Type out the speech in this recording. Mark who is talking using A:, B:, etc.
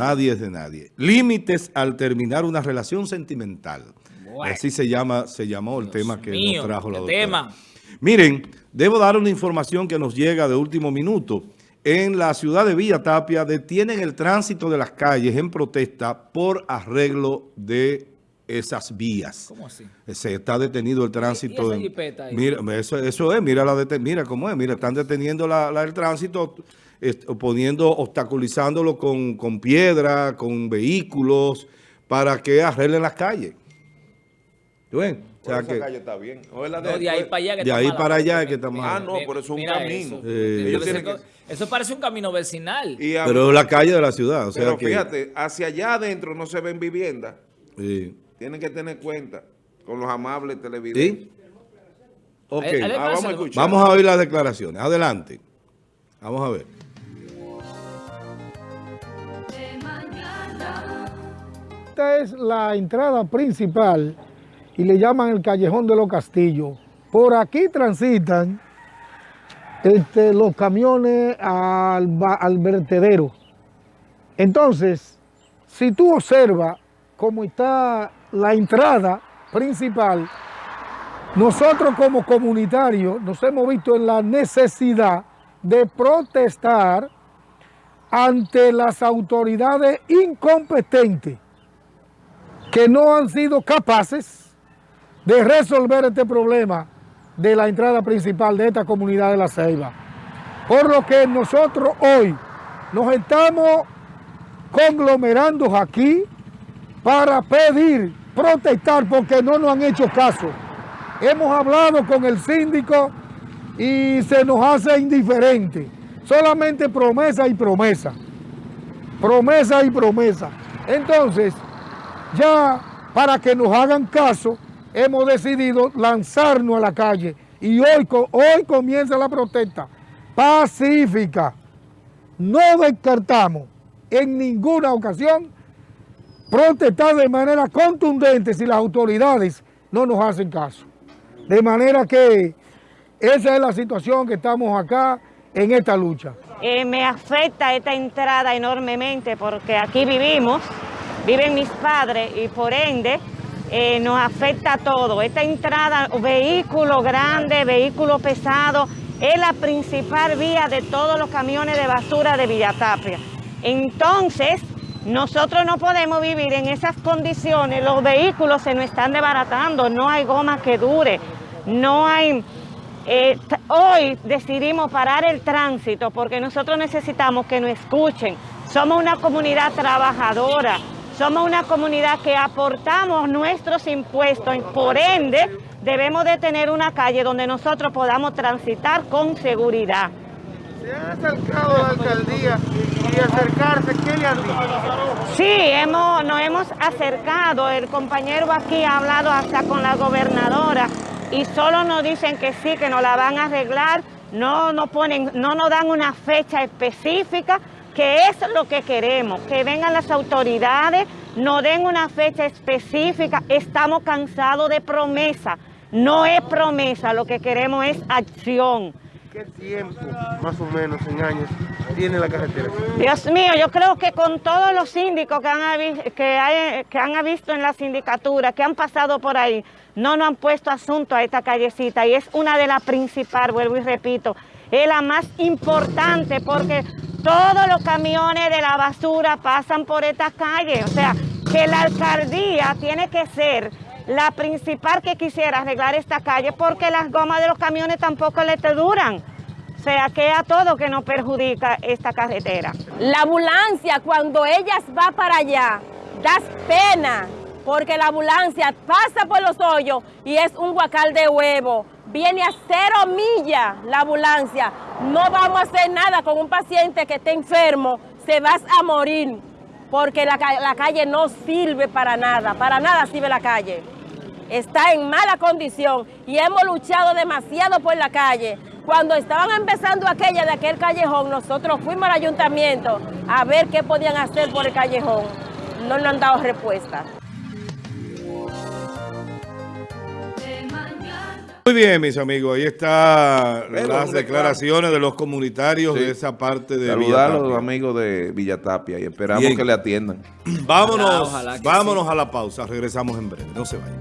A: Nadie es de nadie. Límites al terminar una relación sentimental.
B: Bueno.
A: Así se llama, se llamó el tema que
B: mío,
A: nos trajo la doctora.
B: tema.
A: Miren, debo dar una información que nos llega de último minuto. En la ciudad de Villa Tapia detienen el tránsito de las calles en protesta por arreglo de esas vías.
B: ¿Cómo así?
A: Se está detenido el tránsito.
B: ¿Y esa
A: en-
B: jipeta ahí?
A: mira, eso, eso es, mira, la dete- mira cómo es, mira, están deteniendo la- la- el tránsito, poniendo, obstaculizándolo con, con piedra, con vehículos, para que arreglen las calles. ¿Tú ves? O sea
C: Por esa
A: que
C: calle está bien. O es la
B: No, de ahí para allá que
A: de
B: está
A: ahí
B: mala,
A: para allá
B: porque
A: es que está
B: mira,
A: mala.
C: Ah, no, pero eso es un camino.
B: Eso,
A: Eh,
B: eso parece un camino vecinal.
C: y a-
A: pero la calle de la ciudad, o sea
C: pero
A: que...
C: fíjate, hacia allá adentro no se ven viviendas.
A: sí.
C: Tienen que tener cuenta con los amables televidentes.
A: ¿Sí? Ok,
B: Ahí- ahí
C: Ah, vamos a escuchar.
A: vamos a oír las declaraciones. Adelante. Vamos a ver.
D: Esta es la entrada principal y le llaman el Callejón de los Castillos. Por aquí transitan este, los camiones al, al vertedero. Entonces, si tú observas cómo está la entrada principal, nosotros como comunitarios nos hemos visto en la necesidad de protestar ante las autoridades incompetentes que no han sido capaces de resolver este problema de la entrada principal de esta comunidad de La Ceiba. Por lo que nosotros hoy nos estamos conglomerando aquí para pedir, protestar, porque no nos han hecho caso. Hemos hablado con el síndico y se nos hace indiferente. Solamente promesa y promesa. Promesa y promesa. Entonces, ya para que nos hagan caso, hemos decidido lanzarnos a la calle y hoy, hoy comienza la protesta pacífica. No descartamos en ninguna ocasión protestar de manera contundente si las autoridades no nos hacen caso. De manera que esa es la situación que estamos acá en esta lucha.
E: Eh, me afecta esta entrada enormemente porque aquí vivimos, viven mis padres y por ende eh, nos afecta todo. Esta entrada, vehículo grande, vehículo pesado, es la principal vía de todos los camiones de basura de Villatapia. Entonces, nosotros no podemos vivir en esas condiciones, los vehículos se nos están desbaratando, no hay goma que dure, no hay... Eh, hoy decidimos parar el tránsito porque nosotros necesitamos que nos escuchen. Somos una comunidad trabajadora, somos una comunidad que aportamos nuestros impuestos, por ende debemos de tener una calle donde nosotros podamos transitar con seguridad.
F: ¿Se han acercado la alcaldía acercarse? ¿Qué le han dicho?
E: Sí, hemos, nos hemos acercado, el compañero aquí ha hablado hasta con la gobernadora y solo nos dicen que sí, que nos la van a arreglar, no nos, ponen, no nos dan una fecha específica, que es lo que queremos, que vengan las autoridades, nos den una fecha específica, estamos cansados de promesa, no es promesa, lo que queremos es acción.
F: ¿Qué tiempo, más o menos, en años, tiene la carretera?
E: Dios mío, yo creo que con todos los síndicos que han, que hay- que han visto en la sindicatura, que han pasado por ahí, no nos han puesto asunto a esta callecita y es una de las principales, vuelvo y repito, es la más importante porque todos los camiones de la basura pasan por esta calle, o sea, que la alcaldía tiene que ser la principal que quisiera arreglar esta calle porque las gomas de los camiones tampoco le te duran. O sea, que a todo que nos perjudica esta carretera.
G: La ambulancia, cuando ellas va para allá, das pena, porque la ambulancia pasa por los hoyos y es un guacal de huevo. Viene a cero millas la ambulancia. No vamos a hacer nada con un paciente que esté enfermo, se va a morir, porque la calle no sirve para nada, para nada sirve la calle. Está en mala condición y hemos luchado demasiado por la calle. Cuando estaban empezando aquella de aquel callejón, nosotros fuimos al ayuntamiento a ver qué podían hacer por el callejón. No nos han dado respuesta.
A: Muy bien, mis amigos, ahí están las declaraciones de los comunitarios
C: Sí.
A: de esa parte de
C: Saludar a los amigos de Villatapia y esperamos
A: Bien.
C: que le atiendan.
A: Vámonos,
B: Ojalá que
A: vámonos a la pausa, regresamos en breve, no se vayan.